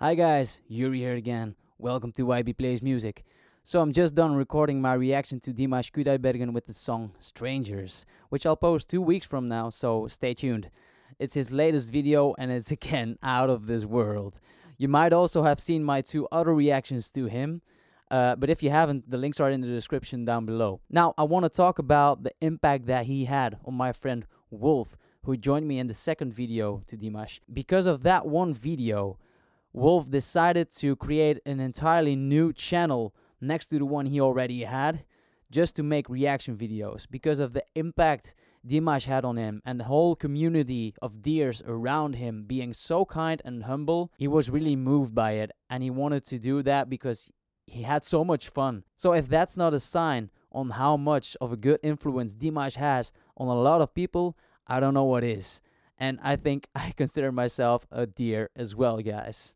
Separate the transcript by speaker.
Speaker 1: Hi guys, Yuri here again. Welcome to YB Plays Music. So I'm just done recording my reaction to Dimash Kudaibergen with the song Strangers, which I'll post two weeks from now, so stay tuned. It's his latest video and it's again out of this world. You might also have seen my two other reactions to him, uh, but if you haven't, the links are in the description down below. Now, I want to talk about the impact that he had on my friend Wolf, who joined me in the second video to Dimash. Because of that one video, Wolf decided to create an entirely new channel next to the one he already had just to make reaction videos because of the impact Dimash had on him and the whole community of Dears around him being so kind and humble. He was really moved by it and he wanted to do that because he had so much fun. So if that's not a sign on how much of a good influence Dimash has on a lot of people, I don't know what is. And I think I consider myself a Dear as well, guys.